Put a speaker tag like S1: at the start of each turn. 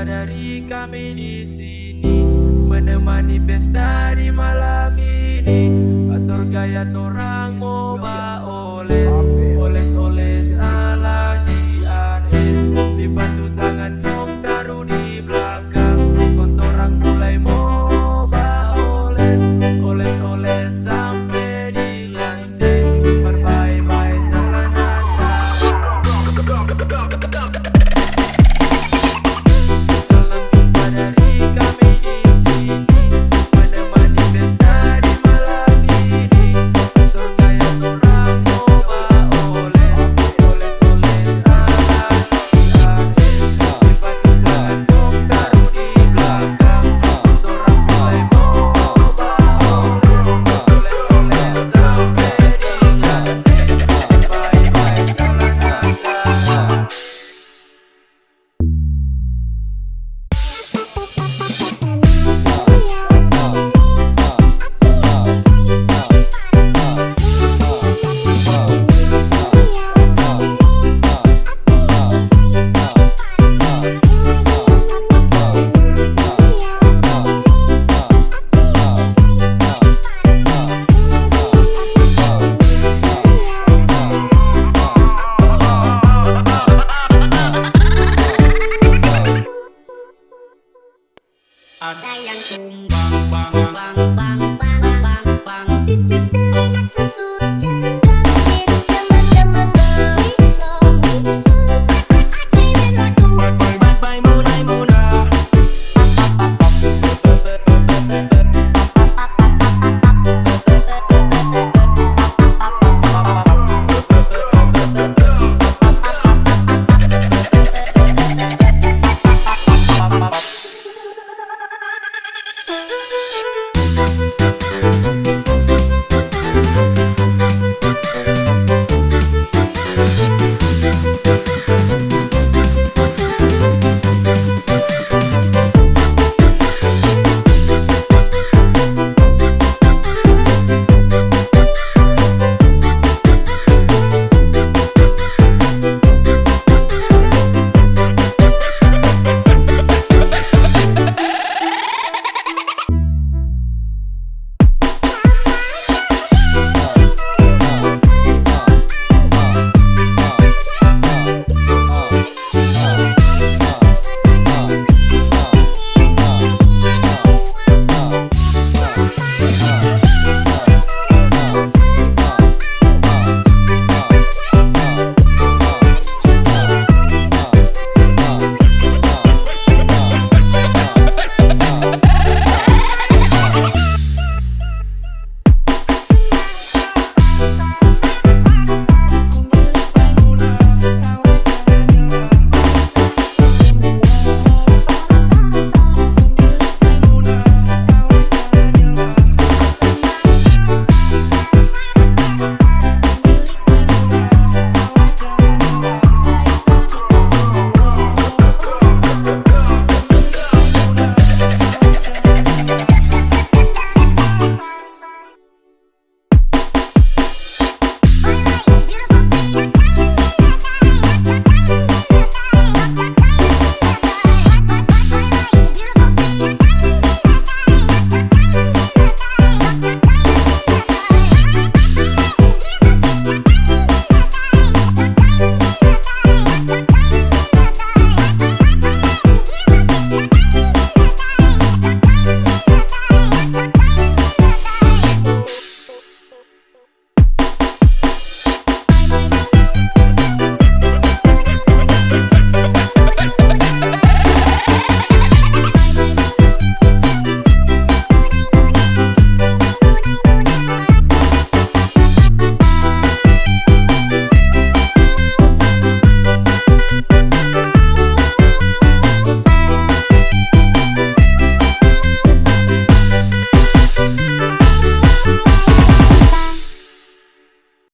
S1: Dari kami di sini menemani pesta di malam ini. Atur gaya torang mau oles bang bang.